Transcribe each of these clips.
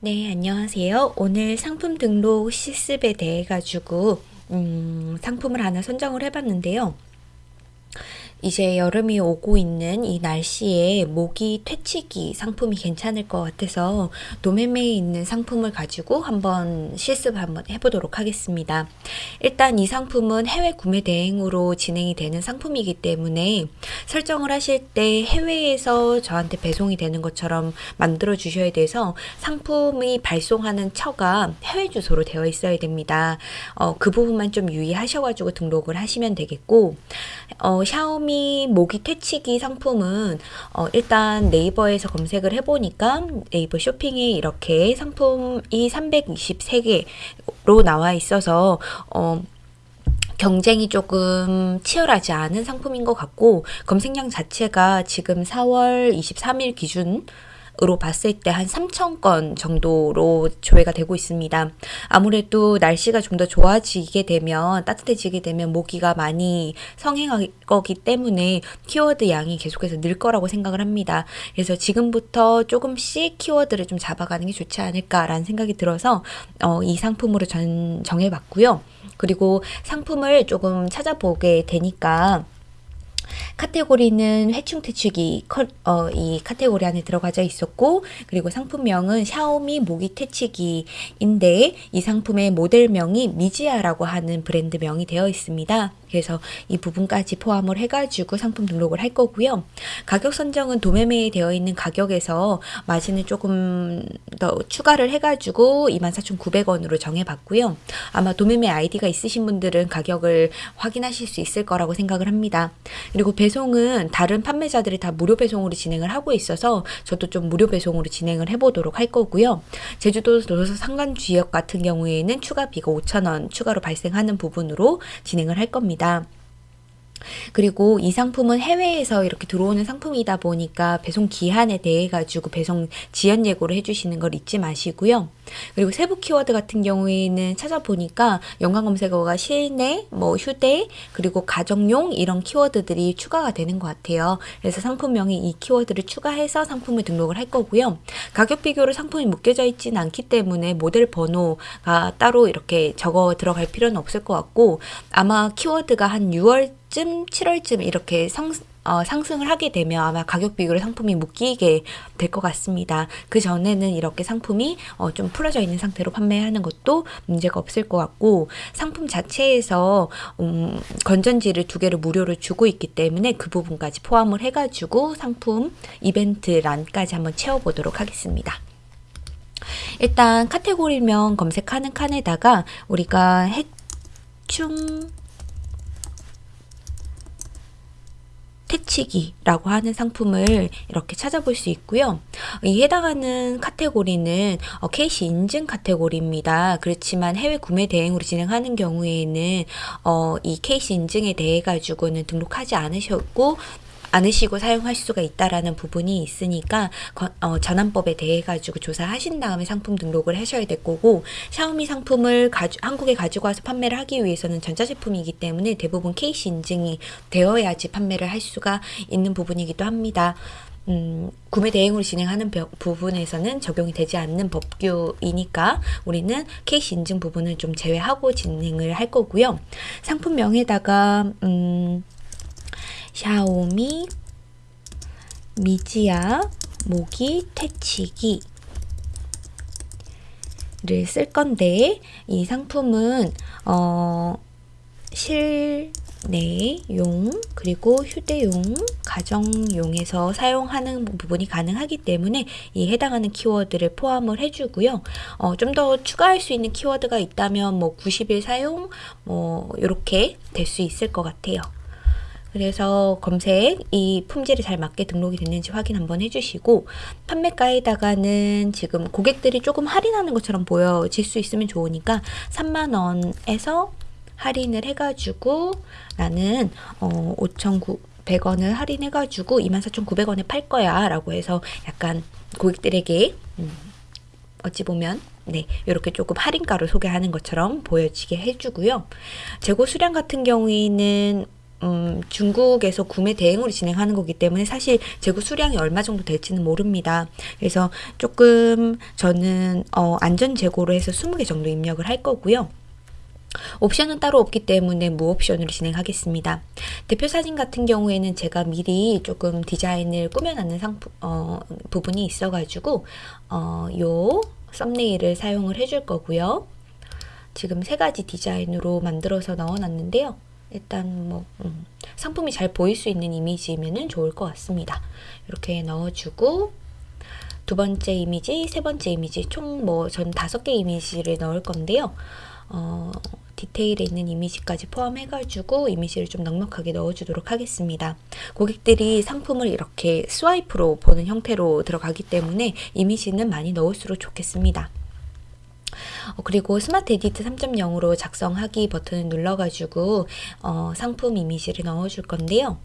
네, 안녕하세요. 오늘 상품 등록 실습에 대해 가지고 음, 상품을 하나 선정을 해봤는데요. 이제 여름이 오고 있는 이 날씨에 모기 퇴치기 상품이 괜찮을 것 같아서 도매매에 있는 상품을 가지고 한번 실습을 한번 해보도록 하겠습니다. 일단 이 상품은 해외 구매 대행으로 진행이 되는 상품이기 때문에 설정을 하실 때 해외에서 저한테 배송이 되는 것처럼 만들어 주셔야 돼서 상품이 발송하는 처가 해외 주소로 되어 있어야 됩니다. 어, 그 부분만 좀 유의하셔가지고 등록을 하시면 되겠고 어, 샤오미 샤오미 모기 퇴치기 상품은 어, 일단 네이버에서 검색을 해보니까 네이버 쇼핑에 이렇게 상품이 323개로 나와 있어서 어, 경쟁이 조금 치열하지 않은 상품인 것 같고 검색량 자체가 지금 4월 23일 기준 으로 봤을 때 한 3천 건 정도로 조회가 되고 있습니다. 아무래도 날씨가 좀 더 좋아지게 되면 따뜻해지게 되면 모기가 많이 성행할 거기 때문에 키워드 양이 계속해서 늘 거라고 생각을 합니다. 그래서 지금부터 조금씩 키워드를 좀 잡아가는 게 좋지 않을까라는 생각이 들어서 어, 이 상품으로 전 정해봤고요. 그리고 상품을 조금 찾아보게 되니까 카테고리는 회충 퇴치기 어, 이 카테고리 안에 들어가져 있었고 그리고 상품명은 샤오미 모기 퇴치기인데 이 상품의 모델명이 미지아라고 하는 브랜드명이 되어 있습니다. 그래서 이 부분까지 포함을 해가지고 상품 등록을 할 거고요. 가격 선정은 도매매에 되어 있는 가격에서 마진을 조금 더 추가를 해가지고 24,900원으로 정해봤고요. 아마 도매매 아이디가 있으신 분들은 가격을 확인하실 수 있을 거라고 생각을 합니다. 그리고 배송은 다른 판매자들이 다 무료 배송으로 진행을 하고 있어서 저도 좀 무료 배송으로 진행을 해보도록 할 거고요. 제주도 도서 상간 지역 같은 경우에는 추가비가 5,000원 추가로 발생하는 부분으로 진행을 할 겁니다. 있습니다. 그리고 이 상품은 해외에서 이렇게 들어오는 상품이다 보니까 배송 기한에 대해 가지고 배송 지연 예고를 해주시는 걸 잊지 마시고요. 그리고 세부 키워드 같은 경우에는 찾아보니까 연관 검색어가 실내, 뭐 휴대, 그리고 가정용 이런 키워드들이 추가가 되는 것 같아요. 그래서 상품명에 이 키워드를 추가해서 상품을 등록을 할 거고요. 가격 비교로 상품이 묶여져 있지는 않기 때문에 모델 번호가 따로 이렇게 적어 들어갈 필요는 없을 것 같고 아마 키워드가 한 6월 6월쯤, 7월쯤 이렇게 성, 어, 상승을 하게 되면 아마 가격 비교로 상품이 묶이게 될 것 같습니다. 그 전에는 이렇게 상품이 어, 좀 풀어져 있는 상태로 판매하는 것도 문제가 없을 것 같고 상품 자체에서 음, 건전지를 두 개를 무료로 주고 있기 때문에 그 부분까지 포함을 해가지고 상품 이벤트 란까지 한번 채워보도록 하겠습니다. 일단 카테고리명 검색하는 칸에다가 우리가 해충 퇴치기라고 하는 상품을 이렇게 찾아볼 수 있고요. 이 해당하는 카테고리는 어, KC 인증 카테고리입니다. 그렇지만 해외 구매 대행으로 진행하는 경우에는 어, 이 KC 인증에 대해 가지고는 등록하지 않으셨고 않으시고 사용할 수가 있다라는 부분이 있으니까 어, 전환법에 대해 가지고 조사하신 다음에 상품 등록을 하셔야 될 거고 샤오미 상품을 가주, 한국에 가지고 와서 판매를 하기 위해서는 전자제품이기 때문에 대부분 KC 인증이 되어야지 판매를 할 수가 있는 부분이기도 합니다. 음, 구매 대행으로 진행하는 부분에서는 적용이 되지 않는 법규이니까 우리는 케이스 인증 부분을 좀 제외하고 진행을 할 거고요. 상품명에다가 음, 샤오미 미지아 모기 퇴치기 를쓸 건데 이 상품은 어 실내용 그리고 휴대용 가정용에서 사용하는 부분이 가능하기 때문에 이 해당하는 키워드를 포함을 해주고요. 어, 좀 더 추가할 수 있는 키워드가 있다면 뭐 90일 사용 뭐 이렇게 될 수 있을 것 같아요. 그래서 검색 이 품질이 잘 맞게 등록이 됐는지 확인 한번 해주시고 판매가에다가는 지금 고객들이 조금 할인하는 것처럼 보여질 수 있으면 좋으니까 3만원에서 할인을 해가지고 나는 어, 5,900원을 할인해가지고 24,900원에 팔 거야 라고 해서 약간 고객들에게 음, 어찌 보면 네, 이렇게 조금 할인가로 소개하는 것처럼 보여지게 해주고요. 재고 수량 같은 경우에는 음, 중국에서 구매 대행으로 진행하는 거기 때문에 사실 재고 수량이 얼마 정도 될지는 모릅니다. 그래서 조금 저는 어, 안전 재고로 해서 20개 정도 입력을 할 거고요. 옵션은 따로 없기 때문에 무옵션으로 진행하겠습니다. 대표 사진 같은 경우에는 제가 미리 조금 디자인을 꾸며놨는 상품, 어, 부분이 있어가지고 어, 요 썸네일을 사용을 해줄 거고요. 지금 세 가지 디자인으로 만들어서 넣어놨는데요. 일단 뭐 음, 상품이 잘 보일 수 있는 이미지면 좋을 것 같습니다. 이렇게 넣어주고 두 번째 이미지, 세 번째 이미지 총 뭐 전 다섯 개 이미지를 넣을 건데요. 어, 디테일에 있는 이미지까지 포함해가지고 이미지를 좀 넉넉하게 넣어주도록 하겠습니다. 고객들이 상품을 이렇게 스와이프로 보는 형태로 들어가기 때문에 이미지는 많이 넣을수록 좋겠습니다. 어, 그리고 스마트 에디터 3.0으로 작성하기 버튼을 눌러가지고 어, 상품 이미지를 넣어줄 건데요.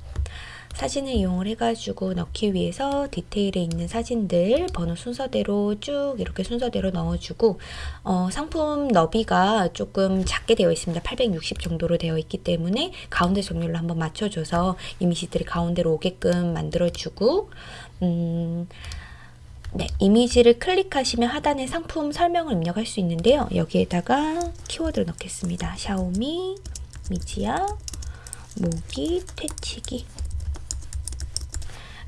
사진을 이용을 해가지고 넣기 위해서 디테일에 있는 사진들 번호 순서대로 쭉 이렇게 순서대로 넣어주고 어, 상품 너비가 조금 작게 되어 있습니다. 860 정도로 되어 있기 때문에 가운데 정렬로 한번 맞춰줘서 이미지들이 가운데로 오게끔 만들어주고 음, 네, 이미지를 클릭하시면 하단에 상품 설명을 입력할 수 있는데요. 여기에다가 키워드를 넣겠습니다. 샤오미, 미지야, 모기, 퇴치기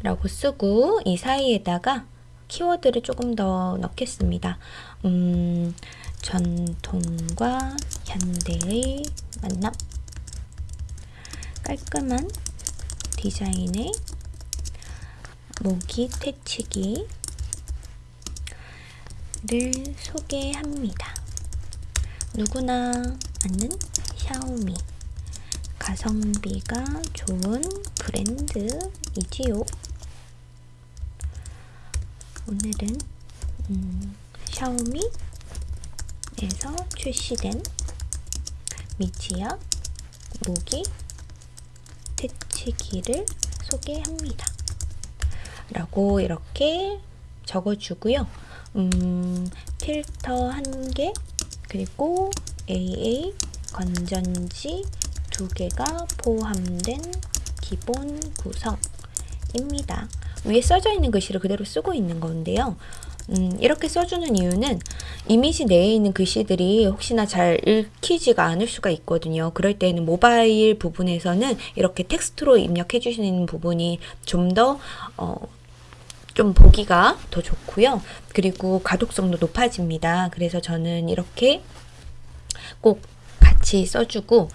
라고 쓰고 이 사이에다가 키워드를 조금 더 넣겠습니다. 음, 전통과 현대의 만남 깔끔한 디자인의 모기 퇴치기 를 소개합니다. 누구나 아는 샤오미 가성비가 좋은 브랜드이지요. 오늘은 음, 샤오미에서 출시된 미치야 모기 퇴치기를 소개합니다. 라고 이렇게 적어주고요. 음, 필터 한 개, 그리고 AA 건전지 두 개가 포함된 기본 구성입니다. 위에 써져 있는 글씨를 그대로 쓰고 있는 건데요. 음, 이렇게 써주는 이유는 이미지 내에 있는 글씨들이 혹시나 잘 읽히지가 않을 수가 있거든요. 그럴 때는 모바일 부분에서는 이렇게 텍스트로 입력해 주시는 부분이 좀 더, 어, 좀 보기가 더 좋고요. 그리고 가독성도 높아집니다. 그래서 저는 이렇게 꼭 같이 써주고,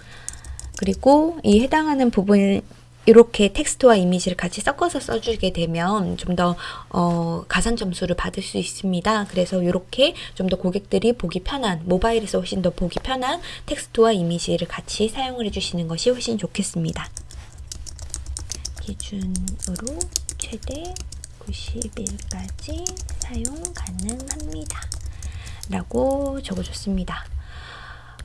그리고 이 해당하는 부분 이렇게 텍스트와 이미지를 같이 섞어서 써주게 되면 좀더 어, 가산 점수를 받을 수 있습니다. 그래서 이렇게 좀 더 고객들이 보기 편한 모바일에서 훨씬 더 보기 편한 텍스트와 이미지를 같이 사용을 해주시는 것이 훨씬 좋겠습니다. 기준으로 최대 90일까지 사용 가능합니다. 라고 적어줬습니다.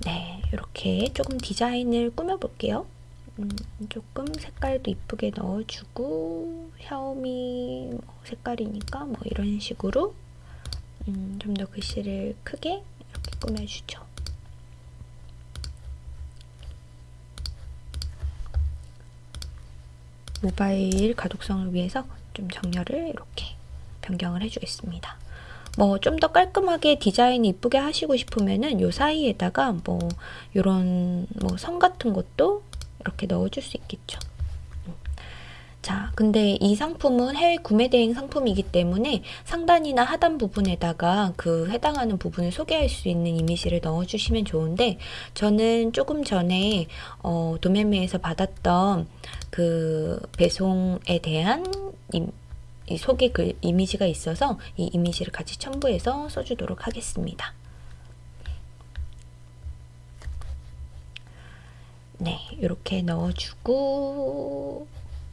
네, 이렇게 조금 디자인을 꾸며볼게요. 음, 조금 색깔도 이쁘게 넣어주고 샤오미 뭐 색깔이니까 뭐 이런 식으로 음, 좀 더 글씨를 크게 이렇게 꾸며주죠. 모바일 가독성을 위해서 좀 정렬을 이렇게 변경을 해주겠습니다. 뭐 좀 더 깔끔하게 디자인 이쁘게 하시고 싶으면은 요 사이에다가 뭐 요런 뭐 선 같은 것도 이렇게 넣어줄 수 있겠죠. 자, 근데 이 상품은 해외 구매 대행 상품이기 때문에 상단이나 하단 부분에다가 그 해당하는 부분을 소개할 수 있는 이미지를 넣어주시면 좋은데 저는 조금 전에 어, 도매매에서 받았던 그 배송에 대한 이, 이 소개 글 이미지가 있어서 이 이미지를 같이 첨부해서 써주도록 하겠습니다. 네, 이렇게 넣어주고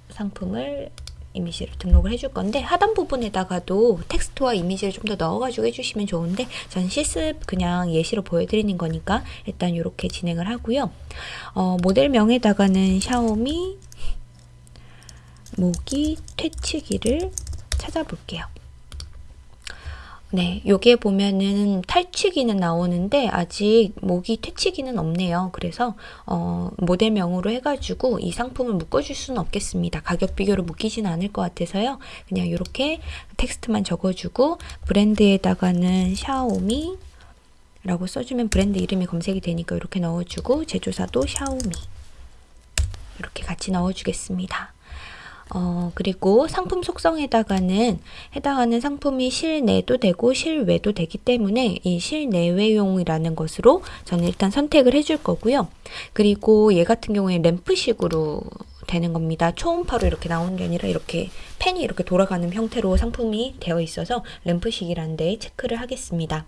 상품을 이미지를 등록을 해줄 건데 하단 부분에다가도 텍스트와 이미지를 좀 더 넣어가지고 해주시면 좋은데 전 실습 그냥 예시로 보여드리는 거니까 일단 이렇게 진행을 하고요. 어, 모델명에다가는 샤오미 모기 퇴치기를 찾아볼게요. 네, 여기에 보면은 탈취기는 나오는데 아직 모기 퇴치기는 없네요. 그래서 어, 모델명으로 해가지고 이 상품을 묶어줄 수는 없겠습니다. 가격 비교로 묶이진 않을 것 같아서요. 그냥 이렇게 텍스트만 적어주고 브랜드에다가는 샤오미 라고 써주면 브랜드 이름이 검색이 되니까 이렇게 넣어주고 제조사도 샤오미 이렇게 같이 넣어주겠습니다. 어, 그리고 상품 속성에다가는 해당하는 상품이 실내도 되고 실외도 되기 때문에 이 실내외용이라는 것으로 저는 일단 선택을 해줄 거고요. 그리고 얘 같은 경우에 램프식으로 되는 겁니다. 초음파로 이렇게 나오는 게 아니라 이렇게 펜이 이렇게 돌아가는 형태로 상품이 되어 있어서 램프식이라는 데 체크를 하겠습니다.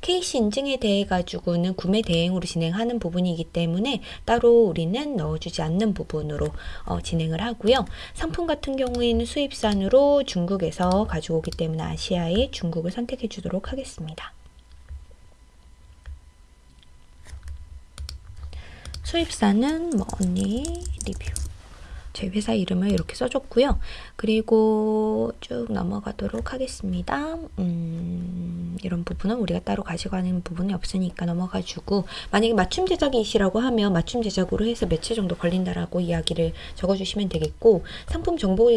KC 인증에 대해 가지고는 구매 대행으로 진행하는 부분이기 때문에 따로 우리는 넣어주지 않는 부분으로 어, 진행을 하고요. 상품 같은 경우에는 수입산으로 중국에서 가지고 오기 때문에 아시아의 중국을 선택해 주도록 하겠습니다. 수입산은 뭐 언니 리뷰 제 회사 이름을 이렇게 써줬고요. 그리고 쭉 넘어가도록 하겠습니다. 음, 이런 부분은 우리가 따로 가져가는 부분이 없으니까 넘어가주고 만약에 맞춤 제작이시라고 하면 맞춤 제작으로 해서 며칠 정도 걸린다라고 이야기를 적어주시면 되겠고 상품 정보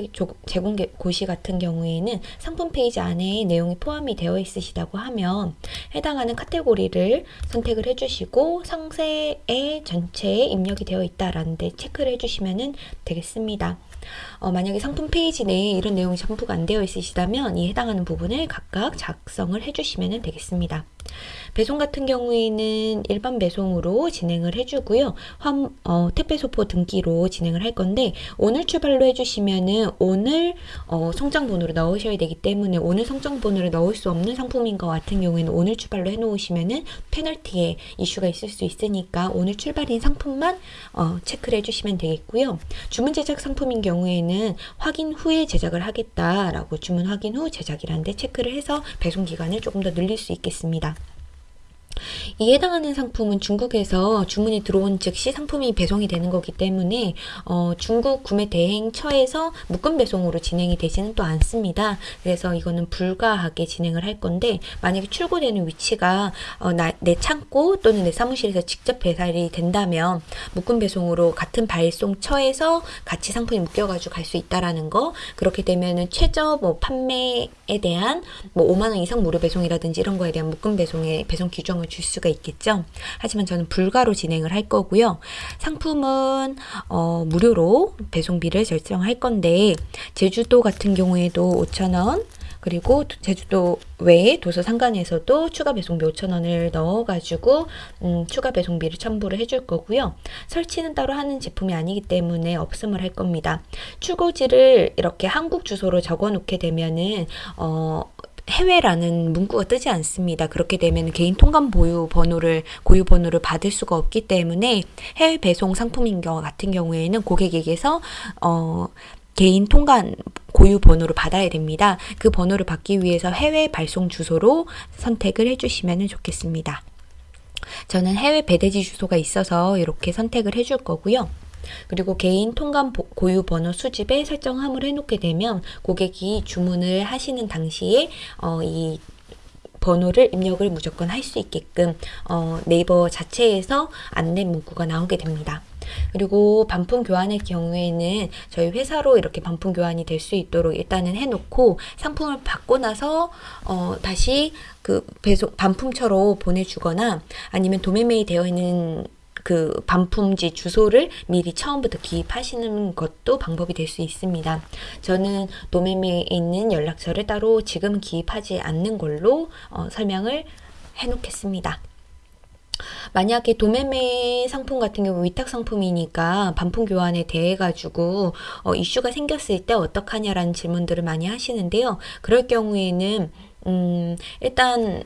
제공 고시 같은 경우에는 상품 페이지 안에 내용이 포함이 되어 있으시다고 하면 해당하는 카테고리를 선택을 해주시고 상세에 전체에 입력이 되어 있다라는 데 체크를 해주시면 되겠습니다. 어, 만약에 상품 페이지 내에 이런 내용이 전부가 안 되어 있으시다면 이 해당하는 부분을 각각 작성을 해주시면 되겠습니다. 배송 같은 경우에는 일반 배송으로 진행을 해주고요. 환, 어, 택배 소포 등기로 진행을 할 건데 오늘 출발로 해주시면은 오늘 어, 성장 번호를 넣으셔야 되기 때문에 오늘 성장 번호를 넣을 수 없는 상품인 것 같은 경우에는 오늘 출발로 해놓으시면은 페널티에 이슈가 있을 수 있으니까 오늘 출발인 상품만 어, 체크를 해주시면 되겠고요. 주문 제작 상품인 경우에는 확인 후에 제작을 하겠다라고 주문 확인 후 제작이라는데 체크를 해서 배송 기간을 조금 더 늘릴 수 있겠습니다. 이 해당하는 상품은 중국에서 주문이 들어온 즉시 상품이 배송이 되는 거기 때문에 어, 중국 구매 대행처에서 묶음 배송으로 진행이 되지는 또 않습니다. 그래서 이거는 불가하게 진행을 할 건데 만약에 출고되는 위치가 어, 나, 내 창고 또는 내 사무실에서 직접 배달이 된다면 묶음 배송으로 같은 발송처에서 같이 상품이 묶여가지고 갈 수 있다라는 거 그렇게 되면은 최저 뭐 판매에 대한 뭐 5만 원 이상 무료 배송이라든지 이런 거에 대한 묶음 배송의 배송 규정을 설명을 줄 수가 있겠죠. 하지만 저는 불가로 진행을 할 거고요. 상품은 어, 무료로 배송비를 결정할 건데 제주도 같은 경우에도 5,000원 그리고 제주도 외에 도서 상관에서도 추가 배송비 5,000원을 넣어가지고 음, 추가 배송비를 첨부를 해줄 거고요. 설치는 따로 하는 제품이 아니기 때문에 없음을 할 겁니다. 출고지를 이렇게 한국 주소로 적어 놓게 되면은 어, 해외라는 문구가 뜨지 않습니다. 그렇게 되면 개인 통관 보유 번호를 고유 번호를 받을 수가 없기 때문에 해외 배송 상품인 경우 같은 경우에는 고객에게서 어 개인 통관 고유 번호를 받아야 됩니다. 그 번호를 받기 위해서 해외 발송 주소로 선택을 해주시면 좋겠습니다. 저는 해외 배대지 주소가 있어서 이렇게 선택을 해줄 거고요. 그리고 개인 통관 고유 번호 수집에 설정함을 해놓게 되면 고객이 주문을 하시는 당시에 어, 이 번호를 입력을 무조건 할 수 있게끔 어, 네이버 자체에서 안내 문구가 나오게 됩니다. 그리고 반품 교환의 경우에는 저희 회사로 이렇게 반품 교환이 될 수 있도록 일단은 해놓고 상품을 받고 나서 어, 다시 그 배송 반품처로 보내주거나 아니면 도매매이 되어 있는 그 반품지 주소를 미리 처음부터 기입하시는 것도 방법이 될 수 있습니다. 저는 도매매에 있는 연락처를 따로 지금 기입하지 않는 걸로 어, 설명을 해놓겠습니다. 만약에 도매매 상품 같은 경우 위탁 상품이니까 반품 교환에 대해 가지고 어, 이슈가 생겼을 때 어떡하냐라는 질문들을 많이 하시는데요. 그럴 경우에는 음, 일단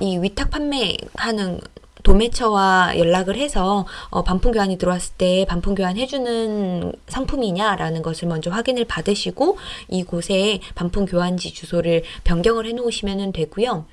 이 위탁 판매하는 도매처와 연락을 해서 어, 반품 교환이 들어왔을 때 반품 교환 해주는 상품이냐라는 것을 먼저 확인을 받으시고 이곳에 반품 교환지 주소를 변경을 해 놓으시면 되고요.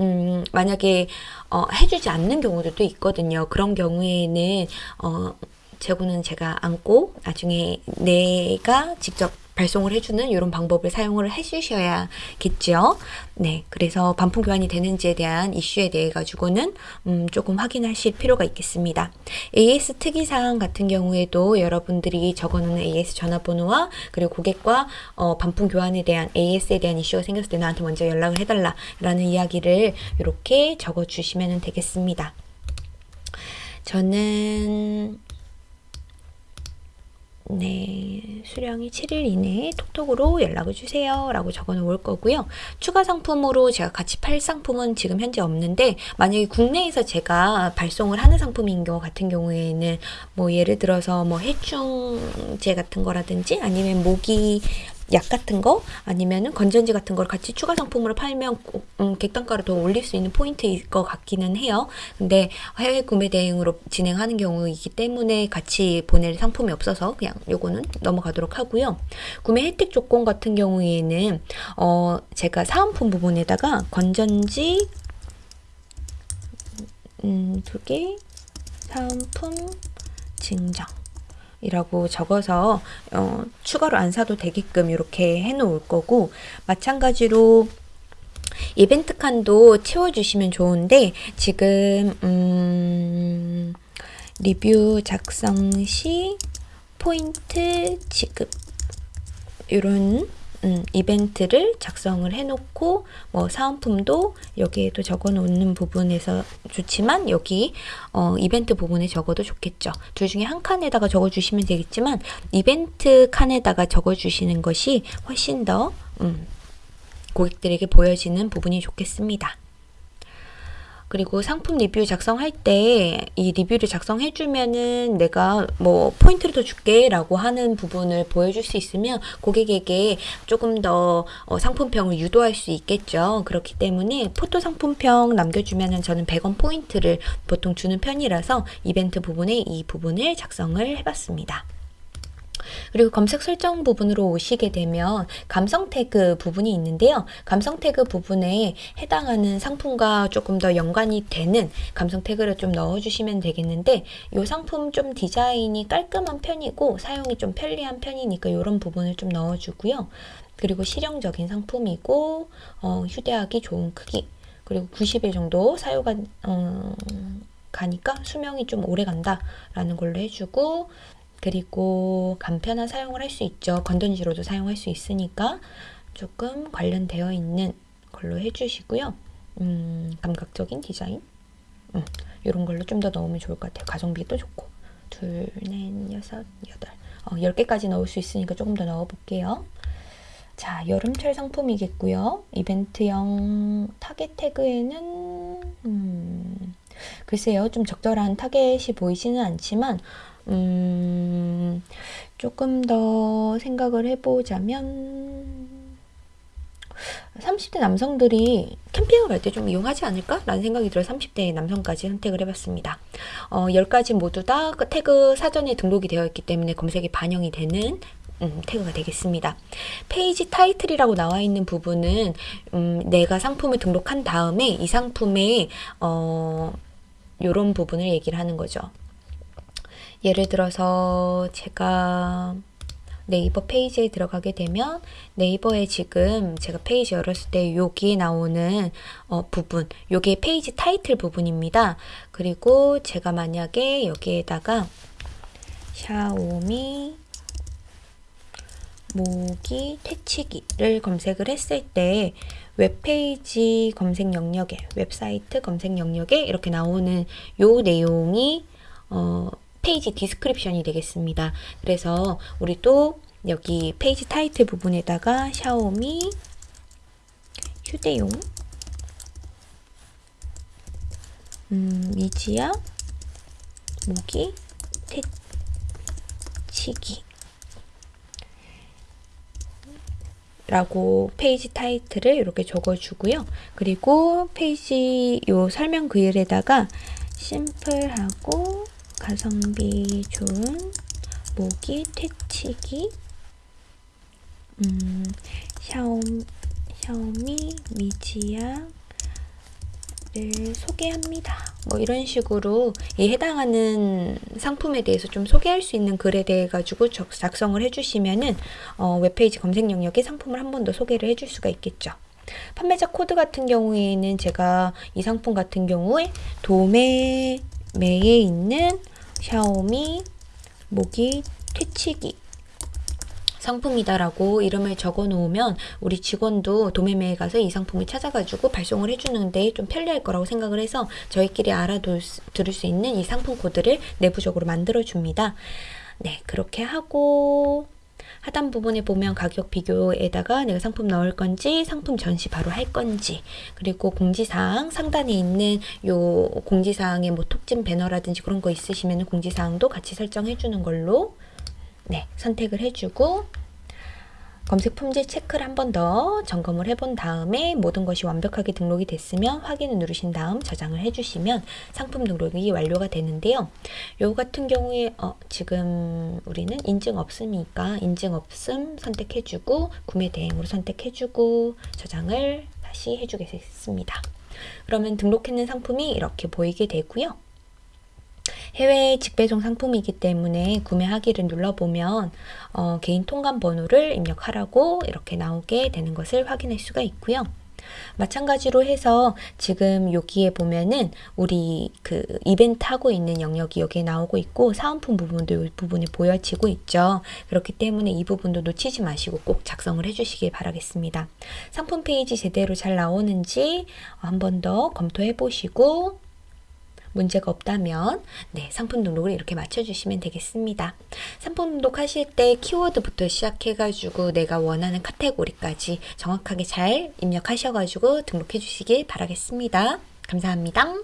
음, 만약에 어, 해주지 않는 경우도 있거든요. 그런 경우에는 어, 재고는 제가 안고 나중에 내가 직접 발송을 해주는 이런 방법을 사용을 해주셔야겠죠. 네, 그래서 반품 교환이 되는지에 대한 이슈에 대해 가지고는 음, 조금 확인하실 필요가 있겠습니다. AS 특이사항 같은 경우에도 여러분들이 적어놓는 AS 전화번호와 그리고 고객과 어, 반품 교환에 대한 AS에 대한 이슈가 생겼을 때 나한테 먼저 연락을 해달라라는 이야기를 이렇게 적어주시면 되겠습니다. 저는 네, 수령이 7일 이내에 톡톡으로 연락을 주세요. 라고 적어 놓을 거고요. 추가 상품으로 제가 같이 팔 상품은 지금 현재 없는데, 만약에 국내에서 제가 발송을 하는 상품인 경우 같은 경우에는, 뭐 예를 들어서 뭐 해충제 같은 거라든지, 아니면 모기 약 같은 거 아니면은 건전지 같은 걸 같이 추가 상품으로 팔면 음, 객단가를 더 올릴 수 있는 포인트일 것 같기는 해요. 근데 해외 구매 대행으로 진행하는 경우이기 때문에 같이 보낼 상품이 없어서 그냥 요거는 넘어가도록 하고요. 구매 혜택 조건 같은 경우에는 어 제가 사은품 부분에다가 건전지 음, 두 개, 사은품 증정 이라고 적어서 어, 추가로 안 사도 되게끔 이렇게 해 놓을 거고 마찬가지로 이벤트 칸도 채워주시면 좋은데 지금 음, 리뷰 작성 시 포인트 지급 이런 음, 이벤트를 작성을 해놓고 뭐 사은품도 여기에도 적어놓는 부분에서 좋지만 여기 어, 이벤트 부분에 적어도 좋겠죠. 둘 중에 한 칸에다가 적어주시면 되겠지만 이벤트 칸에다가 적어주시는 것이 훨씬 더 음, 고객들에게 보여지는 부분이 좋겠습니다. 그리고 상품 리뷰 작성할 때 이 리뷰를 작성해주면은 내가 뭐 포인트를 더 줄게 라고 하는 부분을 보여줄 수 있으면 고객에게 조금 더 어, 상품평을 유도할 수 있겠죠. 그렇기 때문에 포토 상품평 남겨주면은 저는 100원 포인트를 보통 주는 편이라서 이벤트 부분에 이 부분을 작성을 해봤습니다. 그리고 검색 설정 부분으로 오시게 되면 감성 태그 부분이 있는데요. 감성 태그 부분에 해당하는 상품과 조금 더 연관이 되는 감성 태그를 좀 넣어주시면 되겠는데 이 상품 좀 디자인이 깔끔한 편이고 사용이 좀 편리한 편이니까 이런 부분을 좀 넣어주고요. 그리고 실용적인 상품이고 어, 휴대하기 좋은 크기 그리고 90일 정도 사유가 어, 가니까 수명이 좀 오래 간다라는 걸로 해주고 그리고 간편한 사용을 할 수 있죠. 건전지로도 사용할 수 있으니까 조금 관련되어 있는 걸로 해주시고요. 음, 감각적인 디자인 음, 이런 걸로 좀 더 넣으면 좋을 것 같아요. 가성비도 좋고 둘, 넷, 여섯, 여덟 어, 10개까지 넣을 수 있으니까 조금 더 넣어볼게요. 자, 여름철 상품이겠고요. 이벤트형 타겟 태그에는 음, 글쎄요. 좀 적절한 타겟이 보이지는 않지만 음, 조금 더 생각을 해보자면 30대 남성들이 캠핑을 갈 때 좀 이용하지 않을까? 라는 생각이 들어 30대 남성까지 선택을 해봤습니다. 어, 10가지 모두 다그 태그 사전에 등록이 되어 있기 때문에 검색에 반영이 되는 음, 태그가 되겠습니다. 페이지 타이틀이라고 나와 있는 부분은 음, 내가 상품을 등록한 다음에 이 상품의 어, 이런 부분을 얘기를 하는 거죠. 예를 들어서 제가 네이버 페이지에 들어가게 되면 네이버에 지금 제가 페이지 열었을 때 여기에 나오는 어, 부분 요게 페이지 타이틀 부분입니다. 그리고 제가 만약에 여기에다가 샤오미 모기 퇴치기를 검색을 했을 때 웹페이지 검색 영역에 웹사이트 검색 영역에 이렇게 나오는 요 내용이 어, 페이지 description이 되겠습니다. 그래서 우리 또 여기 페이지 타이틀 부분에다가 샤오미 휴대용 음, 미지야 모기 퇴치기 라고 페이지 타이틀을 이렇게 적어주고요. 그리고 페이지 요 설명 글에다가 심플하고 가성비 좋은 모기 퇴치기 음, 샤오, 샤오미 미지야 소개합니다. 뭐 이런 식으로 이 해당하는 상품에 대해서 좀 소개할 수 있는 글에 대해 가지고 적- 작성을 해주시면은 어, 웹페이지 검색 영역에 상품을 한 번 더 소개를 해줄 수가 있겠죠. 판매자 코드 같은 경우에는 제가 이 상품 같은 경우에 도매매에 있는 샤오미 모기 퇴치기 상품이다라고 이름을 적어 놓으면 우리 직원도 도매매에 가서 이 상품을 찾아가지고 발송을 해주는데 좀 편리할 거라고 생각을 해서 저희끼리 알아둘 수, 들을 수 있는 이 상품 코드를 내부적으로 만들어 줍니다. 네, 그렇게 하고 하단 부분에 보면 가격 비교에다가 내가 상품 넣을 건지 상품 전시 바로 할 건지 그리고 공지사항 상단에 있는 요 공지사항에 뭐 톡진 배너라든지 그런 거 있으시면 공지사항도 같이 설정해 주는 걸로 네, 선택을 해주고 검색 품질 체크를 한 번 더 점검을 해본 다음에 모든 것이 완벽하게 등록이 됐으면 확인을 누르신 다음 저장을 해주시면 상품 등록이 완료가 되는데요. 요 같은 경우에 어, 지금 우리는 인증 없으니까 인증 없음 선택해주고 구매 대행으로 선택해주고 저장을 다시 해주겠습니다. 그러면 등록했는 상품이 이렇게 보이게 되고요. 해외 직배송 상품이기 때문에 구매하기를 눌러보면 어, 개인 통관 번호를 입력하라고 이렇게 나오게 되는 것을 확인할 수가 있고요. 마찬가지로 해서 지금 여기에 보면은 우리 그 이벤트 하고 있는 영역이 여기에 나오고 있고 사은품 부분도 이 부분에 보여지고 있죠. 그렇기 때문에 이 부분도 놓치지 마시고 꼭 작성을 해주시길 바라겠습니다. 상품 페이지 제대로 잘 나오는지 한 번 더 검토해 보시고 문제가 없다면 네, 상품 등록을 이렇게 맞춰주시면 되겠습니다. 상품 등록 하실 때 키워드부터 시작해가지고 내가 원하는 카테고리까지 정확하게 잘 입력하셔가지고 등록해 주시길 바라겠습니다. 감사합니다.